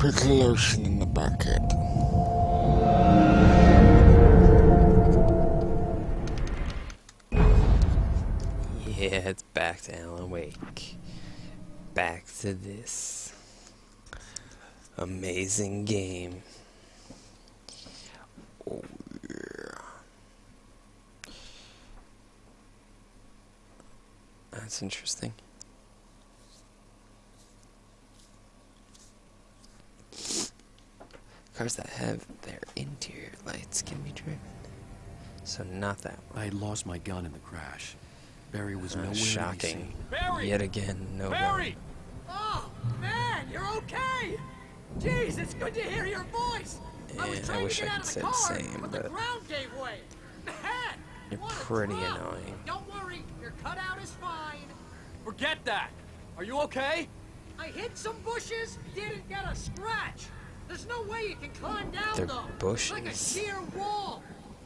Put the lotion in the bucket. Yeah, it's back to Alan Wake. Back to this amazing game. Oh, yeah. That's interesting. Cars that have their interior lights can be driven. So not that one. I had lost my gun in the crash. Barry was Uh, nowhere to shocking. Barry! Yet again, no Barry! one. Oh, man, you're okay! Jeez, it's good to hear your voice! I was And I wish to get I out could of say the the car, same, but the ground gave way. Man, You're what a pretty drop. annoying. Don't worry, your cutout is fine. Forget that. Are you okay? I hit some bushes, didn't get a scratch. There's no way you can climb down They're though. It's like a sheer wall.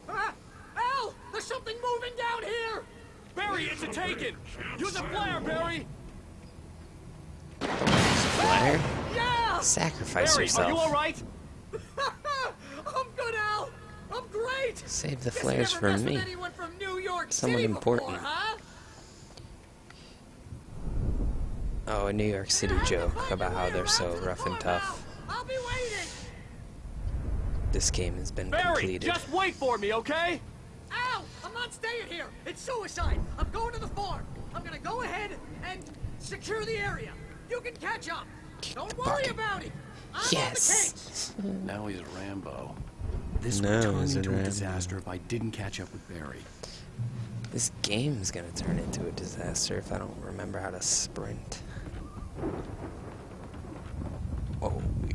Ah, Al, there's something moving down here. Barry, it's a taken. Use a flare, Barry. Flare? Yeah. Sacrifice Barry, yourself. are you all right? I'm good, Al. I'm great. Save the flares for me. anyone from New York Someone City important. Before, huh? Oh, a New York City joke about how they're so rough and tough. Now. I'll be waiting. This game has been Barry, completed. just wait for me, okay? Ow! I'm not staying here. It's suicide. I'm going to the farm. I'm gonna go ahead and secure the area. You can catch up. Don't worry bucket. about it. I'm Yes. on the. Now he's a Rambo. This No, would turn he's a into a disaster if I didn't catch up with Barry. This game's gonna turn into a disaster if I don't remember how to sprint. Oh, yeah. Um, Stop throwing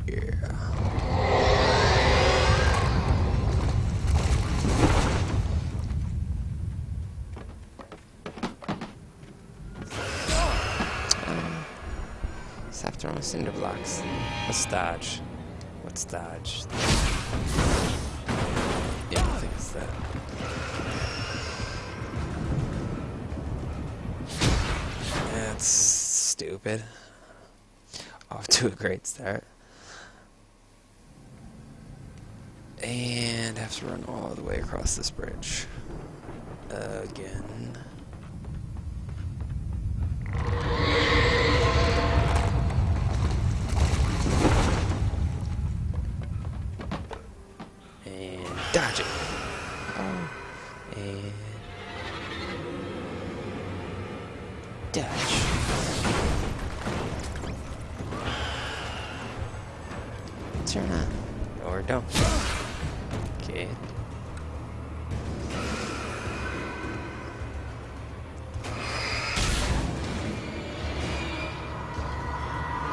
cinder blocks. Let's dodge. Let's dodge. Yeah, I think it's that. That's stupid. Off to a great start. And have to run all the way across this bridge. Again.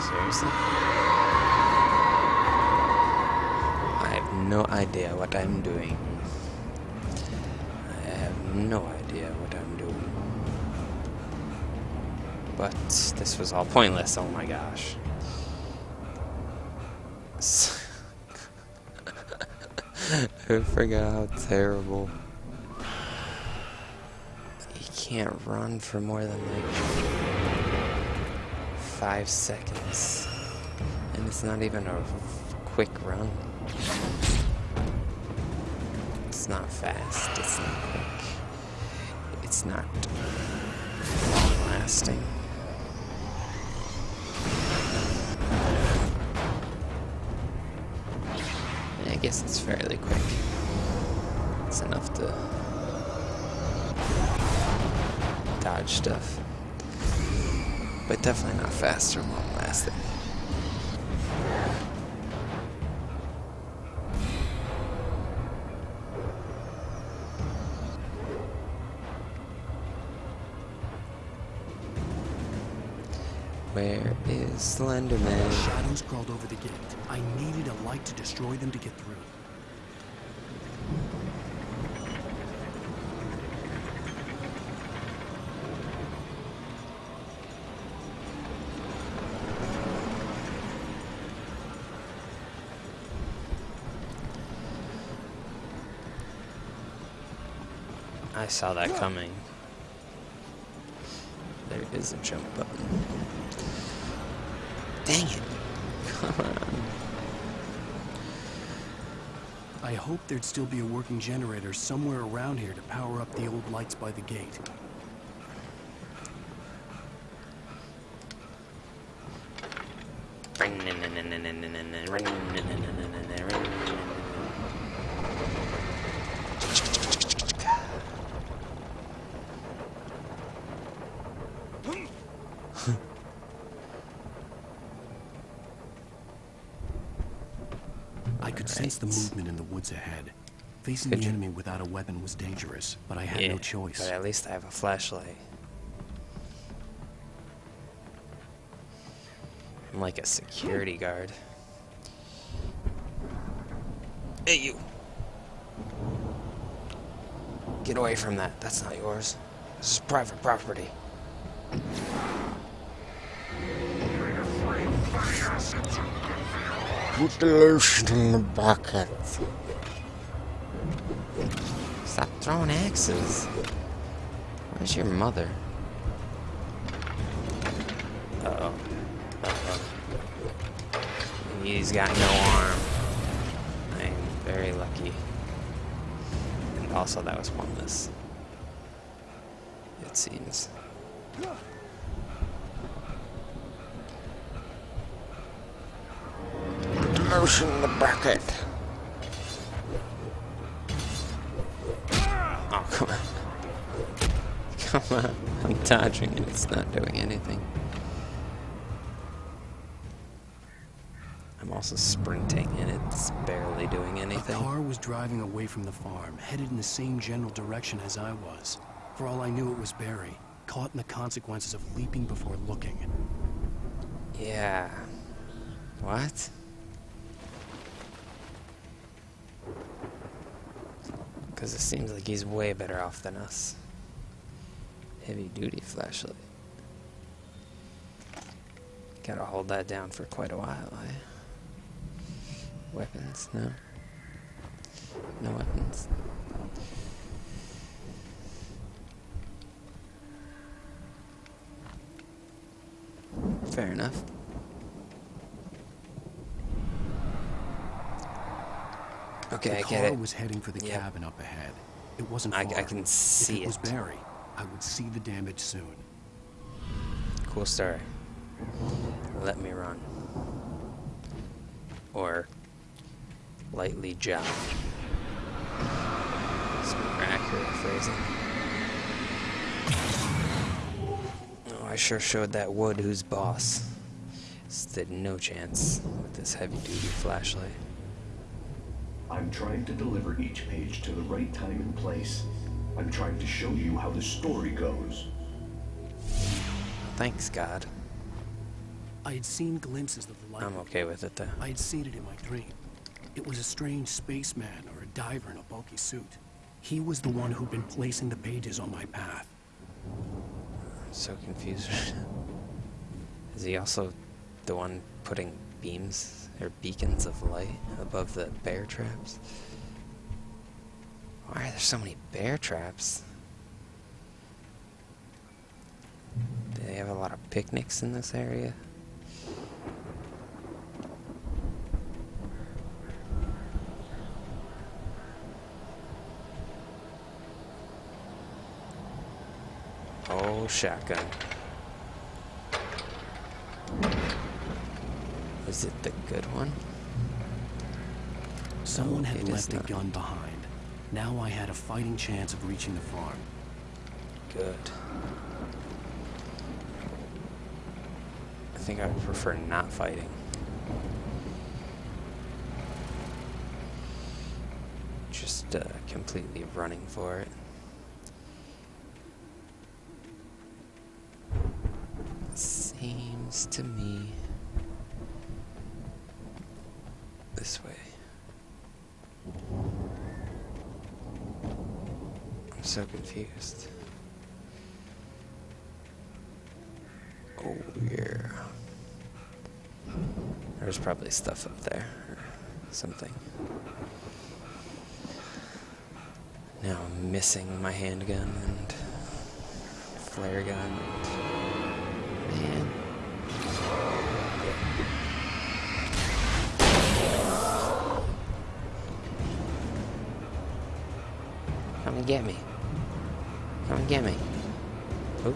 Seriously? I have no idea what I'm doing. I have no idea what I'm doing. But this was all pointless, oh my gosh. I forgot how terrible. You can't run for more than like five seconds. And it's not even a quick run. It's not fast, it's not quick. It's not long lasting. I guess it's fairly quick. It's enough to dodge stuff. But definitely not fast or long lasting. Where is Slenderman? Shadows crawled over the gate. I needed a light to destroy them to get through. I saw that coming. There is a jump button. Dang it. Come on. I hope there'd still be a working generator somewhere around here to power up the old lights by the gate. I could sense the movement in the woods ahead. Facing Could the you- enemy without a weapon was dangerous, but I had yeah, no choice. But at least I have a flashlight. I'm like a security guard. Hey, you! Get away from that. That's not yours. This is private property. Put the lotion in the bucket. Stop throwing axes. Where's your mother? Uh-oh. Uh-oh. He's got no arm. I'm very lucky. And also that was pointless. It seems. Put the the bucket. Oh, come on. Come on. I'm dodging and it's not doing anything. I'm also sprinting and it's barely doing A anything. car was driving away from the farm, headed in the same general direction as I was. For all I knew, it was Barry, caught in the consequences of leaping before looking. Yeah. What? Because it seems like he's way better off than us. Heavy duty flashlight. Gotta hold that down for quite a while, eh? Weapons? No. No weapons. Fair enough. Okay, the I car get it. was heading for the Yep. cabin up ahead. It wasn't I- far. I can see if it was. Barry, I would see the damage soon. Cool story. Let me run. Or lightly jog. It's more accurate phrasing. Oh, I sure showed that Wood who's boss. Stood no chance with this heavy duty flashlight. I'm trying to deliver each page to the right time and place. I'm trying to show you how the story goes. Thanks, God. I had seen glimpses of the light. I'm okay with it though. I had seen it in my dream. It was a strange spaceman or a diver in a bulky suit. He was the one who'd been placing the pages on my path. I'm so confused. Is he also the one putting beams or beacons of light above the bear traps? Why are there so many bear traps? Do they have a lot of picnics in this area? Oh, shotgun. Is it the good one? Someone had it left a gun behind. Now I had a fighting chance of reaching the farm. Good. I think I would prefer not fighting. Just uh, completely running for it. Seems to me this way. I'm so confused. Oh, yeah. There's probably stuff up there or something. Now I'm missing my handgun and flare gun and. Come and get me. Oh,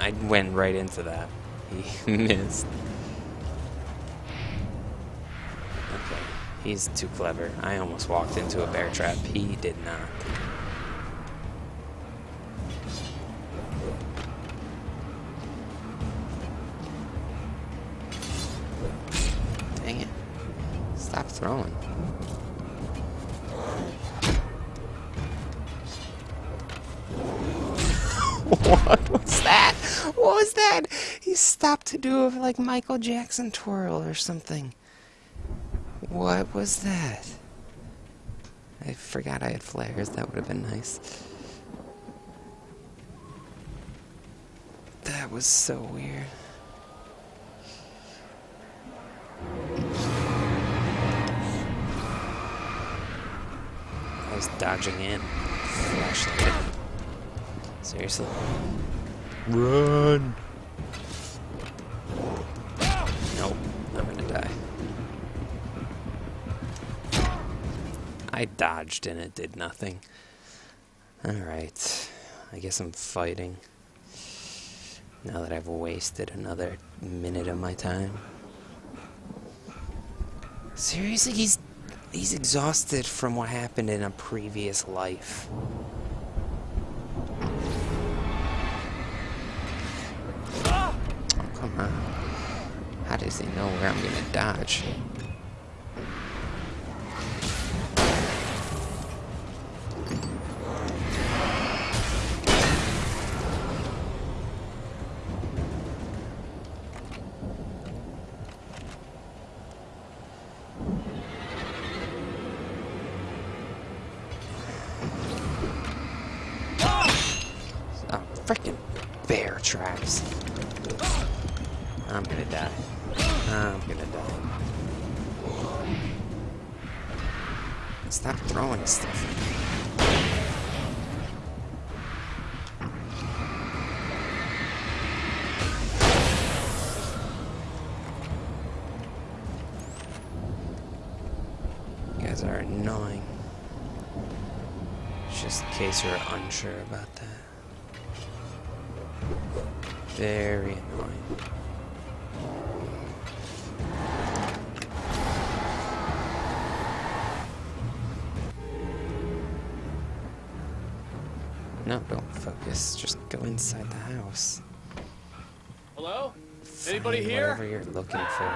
I went right into that. He missed. Okay, he's too clever. I almost walked into a bear trap. He did not. Michael Jackson twirl or something. What was that? I forgot I had flares. That would have been nice. That was so weird. I was dodging in. Flashlight. Seriously? Run! I dodged and it did nothing. Alright, I guess I'm fighting. Now that I've wasted another minute of my time. Seriously, he's he's exhausted from what happened in a previous life. Oh, come on. How does he know where I'm gonna dodge? Case you're unsure about that. Very annoying. No, don't focus. Just go inside the house. Hello? Find Anybody here? Whatever you're looking for.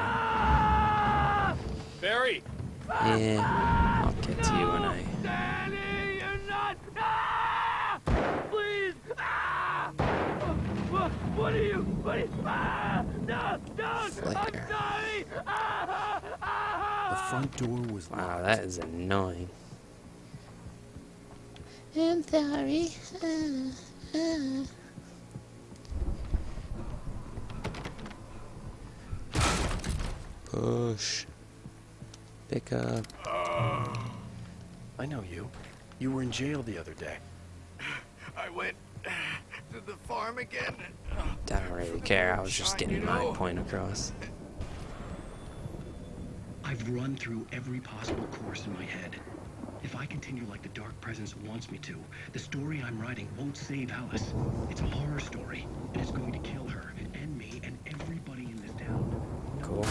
Barry! Yeah, I'll get to you when I. Danny, you're not! Ah! Please! Ah! What, what are you? What are you? Ah! No, don't! Flare. I'm sorry! Ah! The Ah! front door was Wow, that is annoying. I'm sorry. Push. Pick up. I know you. You were in jail the other day. I went to the farm again. Don't really care. I was just getting my point across. I've run through every possible course in my head. If I continue like the Dark Presence wants me to, the story I'm writing won't save Alice. It's a horror story, and it's going to kill her, and me, and everybody in this town. Cool.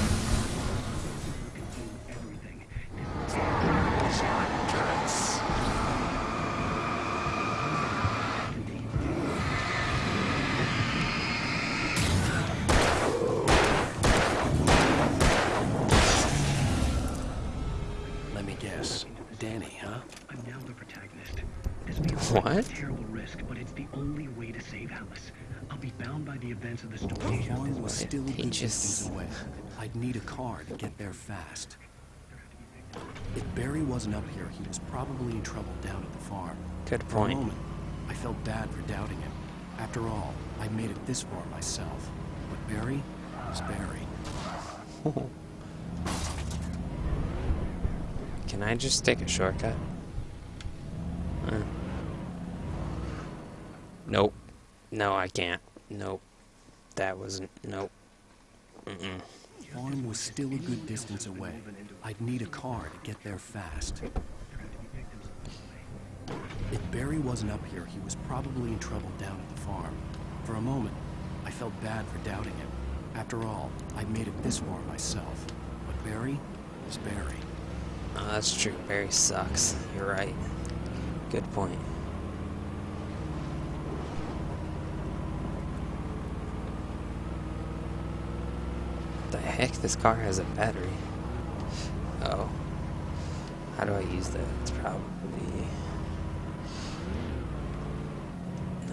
What? terrible risk, but it's the only way to save Alice. I'll be bound by the events of the story. Juan was still distance away. I'd need a car to get there fast. If Barry wasn't up here, he was probably in trouble down at the farm. Good point. For a moment, I felt bad for doubting him. After all, I made it this far myself. But Barry was Barry. Can I just take a shortcut? Uh. Nope. No, I can't. Nope. That wasn't. Nope. Mm-mm. Farm was still a good distance away. I'd need a car to get there fast. If Barry wasn't up here, he was probably in trouble down at the farm. For a moment, I felt bad for doubting him. After all, I'd made it this far myself. But Barry is Barry. Oh, that's true. Barry sucks. You're right. Good point. The heck? This car has a battery. Oh. How do I use that? It's probably...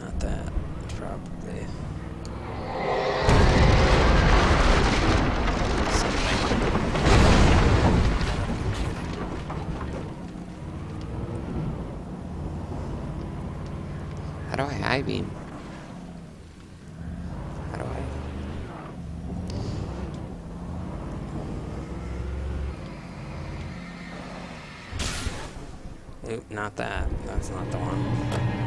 Not that. It's probably... Something. How do I high beam? How do I? Oop, that. That's not the one.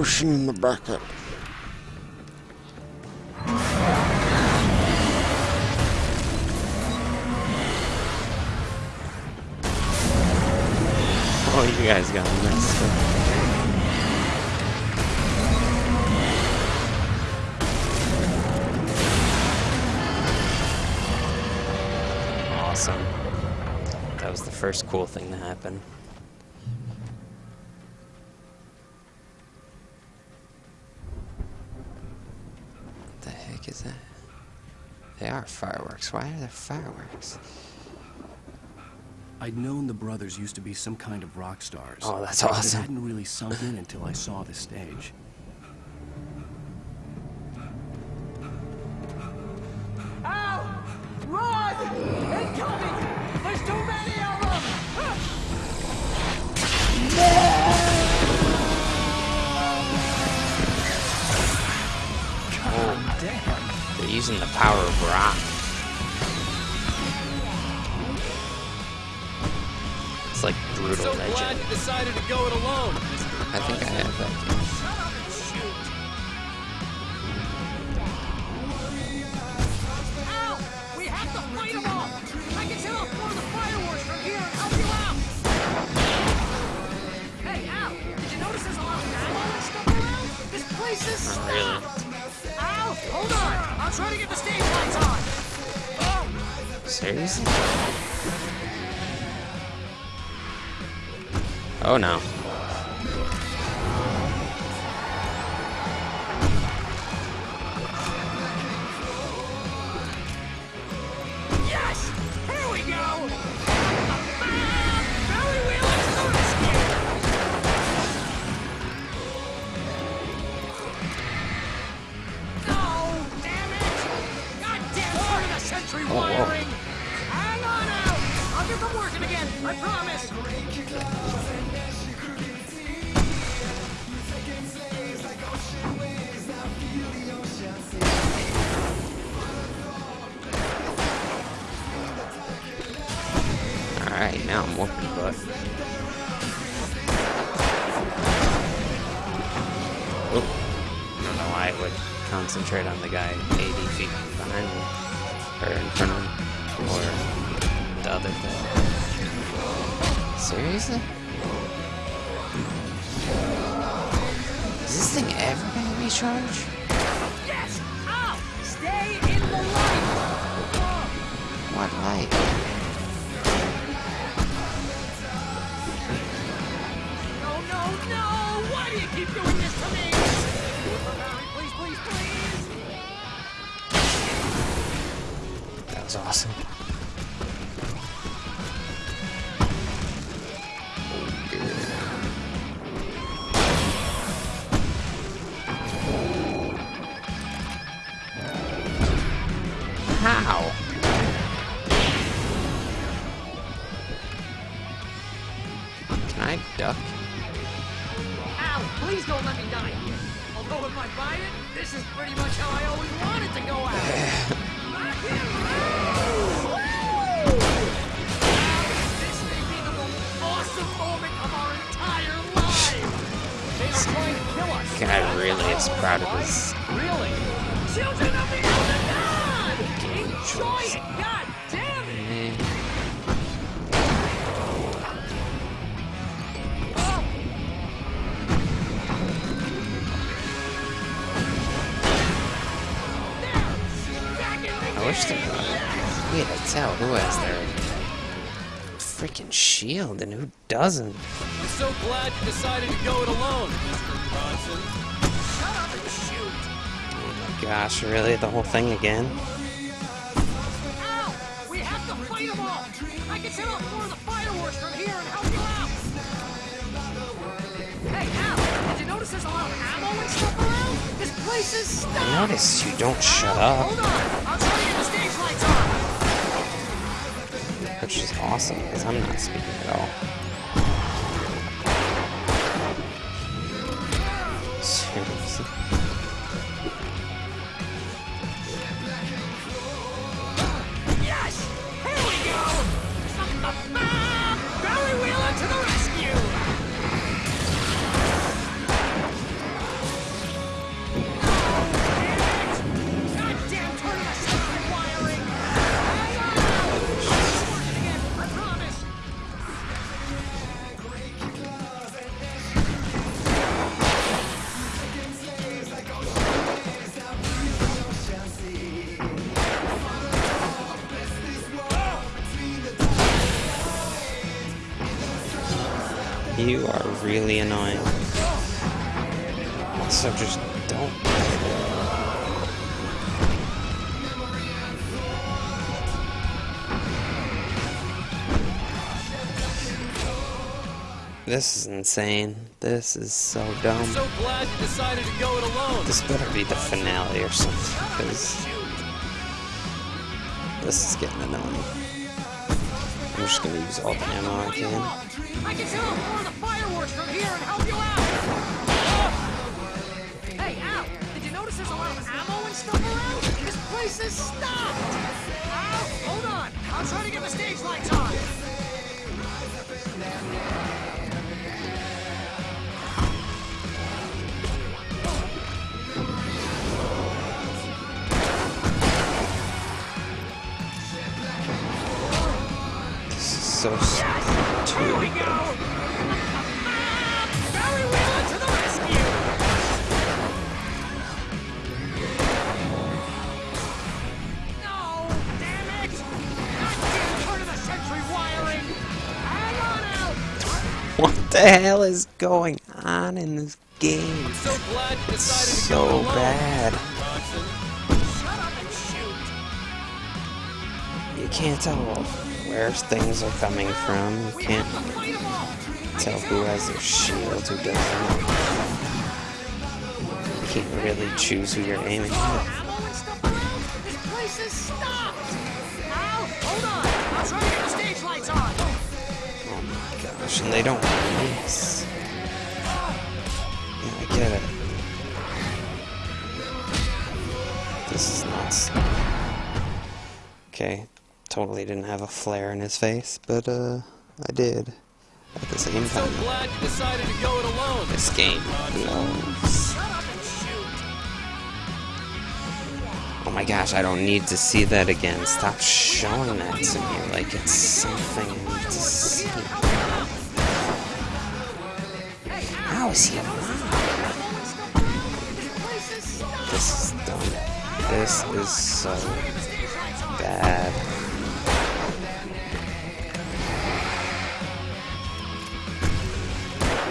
The in the bucket. Oh, you guys got messed up. Awesome. That was the first cool thing to happen. Heck is that? They are fireworks. Why are there fireworks? I'd known the brothers used to be some kind of rock stars. Oh, that's but awesome. It hadn't really sunk in until I saw the stage. Decided to go it alone. I think I have that. game. Ow! We have to fight them all! I can set off more of the fireworks from here and help you out! Hey, Al! Did you notice there's a lot of ammo and stuff around? This place is Not really. Al! Hold on! I'll try to get the stage lights on! Oh! Seriously? Oh no. Seriously? Is this thing ever gonna recharge? Yes! Ow! Stay in the light! What light? No, no, no! Why do you keep doing this to me? Please, please, please! That was awesome. To kill really is proud of his. Really? Children of the Elder God! Enjoy it! God damn it! I wish there. Wait, I tell who has their freaking shield and who doesn't. I'm so glad you decided to go it alone, Mr. Bronson. Shut up and shoot! Oh my gosh, really? The whole thing again? Ow! We have to fight them all! I can set off more of the fireworks from here and help you out! Hey, Al! Did you notice there's a lot of ammo and stuff around? This place is stocked! I noticed you don't shut up, Hold on! I'll try to get the stage lights on! which is awesome because I'm not speaking at all. Really annoying. So just don't. This is insane. This is so dumb. I'm so glad you decided to go it alone. This better be the finale or something, because this is getting annoying. I'm just gonna use all the ammo I can. I can set off more of the fireworks from here and help you out! Hey, Al, did you notice there's a lot of ammo and stuff around? This place is stocked! Al, hold on! I'll try to get the stage lights on! This is so stupid. Here we go! The hell is going on in this game? I'm so glad you It's decided to so go bad. Shut up and shoot! You can't tell where things are coming from. You can't Fight 'em all! tell who has their shield, who doesn't. You can't really choose who you're aiming at. Ammo and stuff around? This place is stocked! Al, hold on! I'll try to get the stage lights on! Oh my gosh, and they don't miss. Yeah, I get it. This is nuts. Okay, totally didn't have a flare in his face, but uh, I did. At the same So time, glad you decided to go it alone. this game blows. Oh my gosh, I don't need to see that again. Stop showing that to me like it's something I need to see. How is he alive? This is dumb. This is so bad.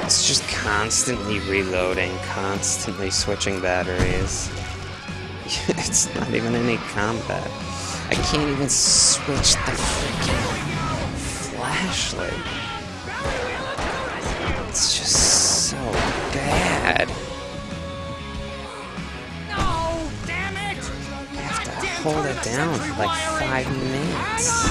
It's just constantly reloading, constantly switching batteries. It's not even any combat. I can't even switch the freaking flashlight. It's just so bad. No! Damn it! I have to hold it down for like five minutes.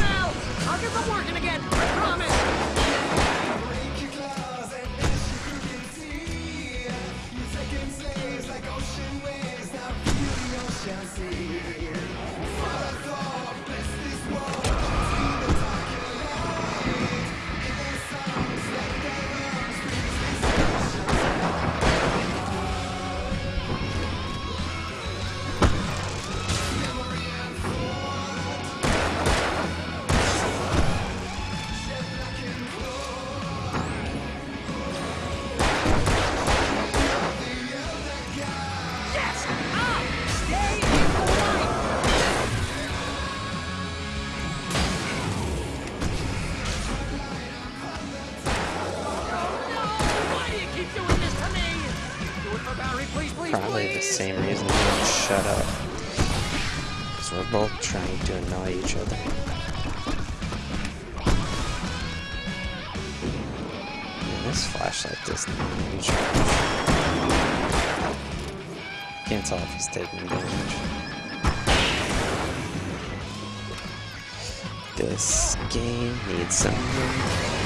Same reason you don't shut up. Because we're both trying to annoy each other. Man, this flashlight doesn't even. Can't tell if he's taking damage. This game needs some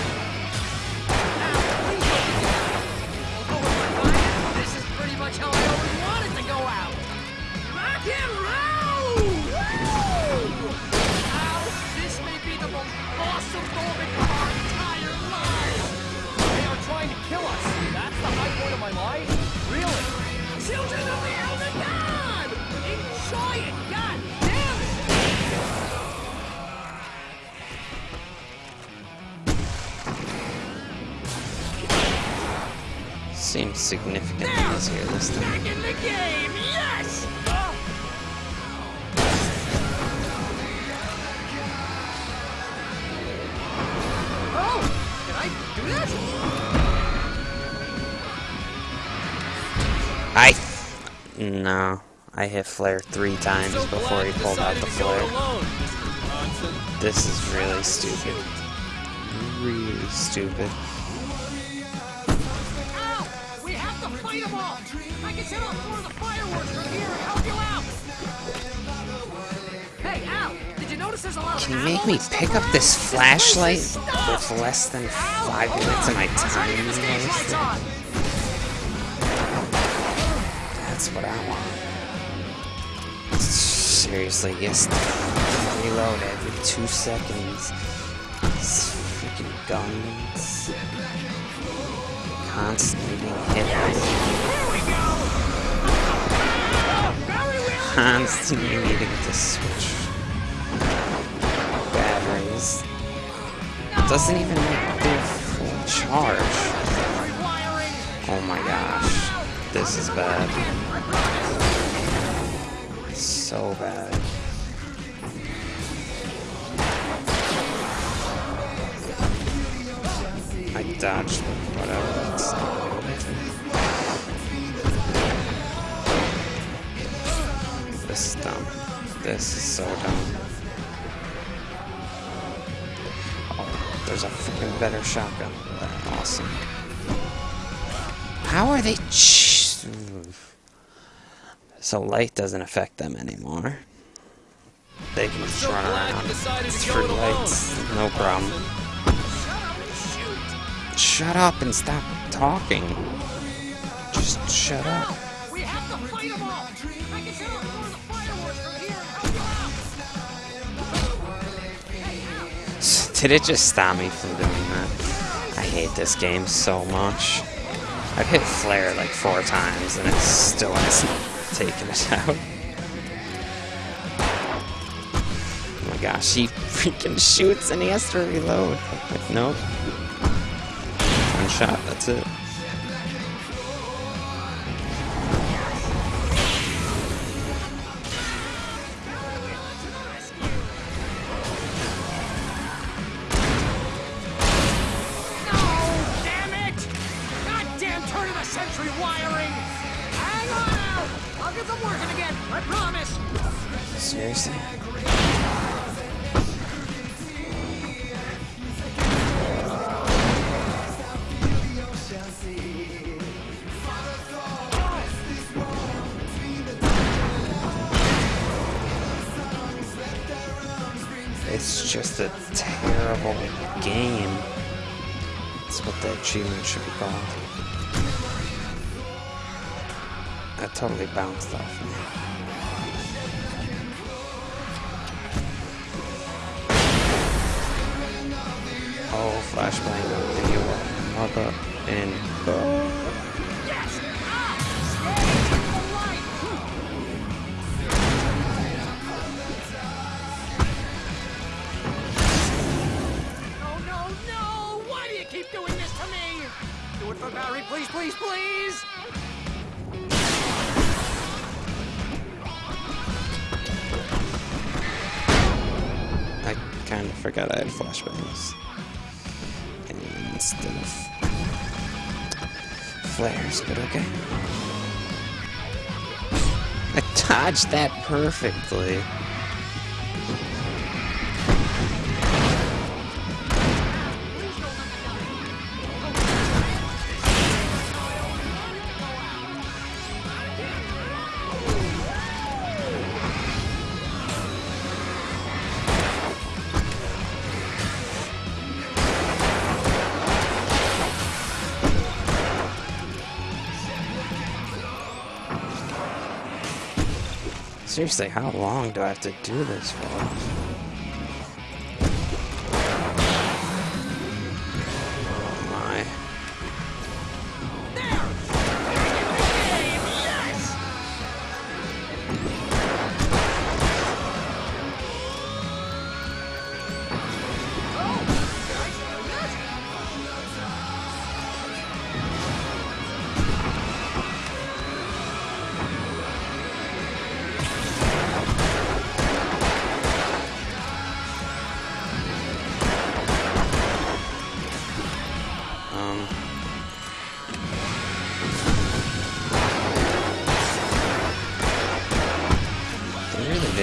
seems significantly There! easier this time. Back in the game! Yes! Oh! oh can I do that? I no, I hit flare three times before he pulled out the flare. This is really stupid. Really stupid. Can you make me pick up this flashlight with less than five minutes of my time? That's what I want. Seriously, yes. Reload every two seconds. These freaking guns. Constantly being hit constantly needing to switch batteries. Doesn't even do full charge. Oh my gosh. This is bad. So bad. I dodged whatever. It's. This is dumb. This is so dumb. There's a freaking better shotgun. Awesome. How are they? So light doesn't affect them anymore. They can just run around. It's free lights, no problem. Shut up and stop talking. Just shut up. Did it just stop me from doing that? I hate this game so much. I've hit flare like four times and it still hasn't taken it out. Oh my gosh, he freaking shoots and he has to reload. Like, nope. One shot, that's it. Terrible game. That's what the achievement should be called. That totally bounced off me. Oh, flashbang mother and Yes! Barry, please, please, please! I kind of forgot I had flashbangs. Instead of flares, but okay. I dodged that perfectly. Seriously, how long do I have to do this for?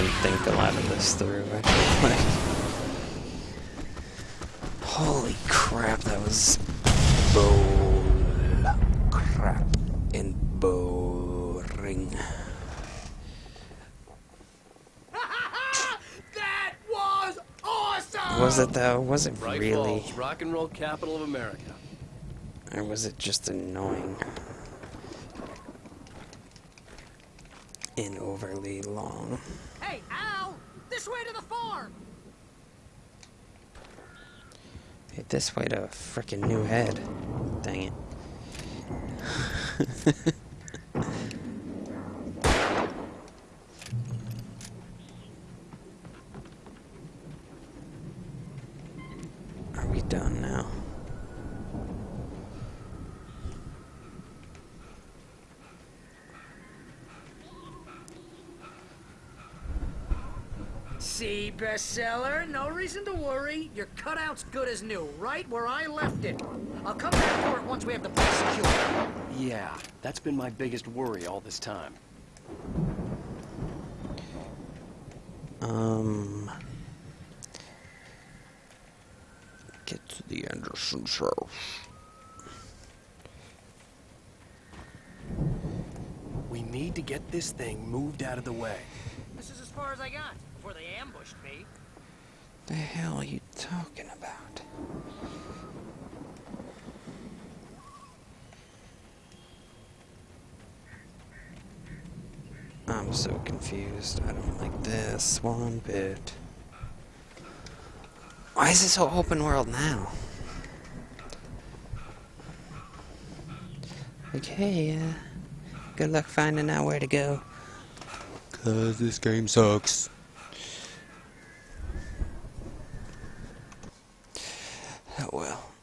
Didn't think a lot of this through. I feel like. Holy crap, that was bull crap and boring. that was awesome! Was it though? Was it Bright really? Falls, rock and roll capital of America. Or was it just annoying? And overly long. Hey, Al! This way to the farm! Hey, this way to a freaking new head. Dang it. See, bestseller? No reason to worry. Your cutout's good as new, right where I left it. I'll come back for it once we have the place secured. Yeah, that's been my biggest worry all this time. Um. Get to the Anderson's house. We need to get this thing moved out of the way. This is as far as I got before they ambushed me. The hell are you talking about? I'm so confused. I don't like this one bit. Why is it so open world now? Like, hey, uh, good luck finding out where to go. Cause this game sucks. Oh well.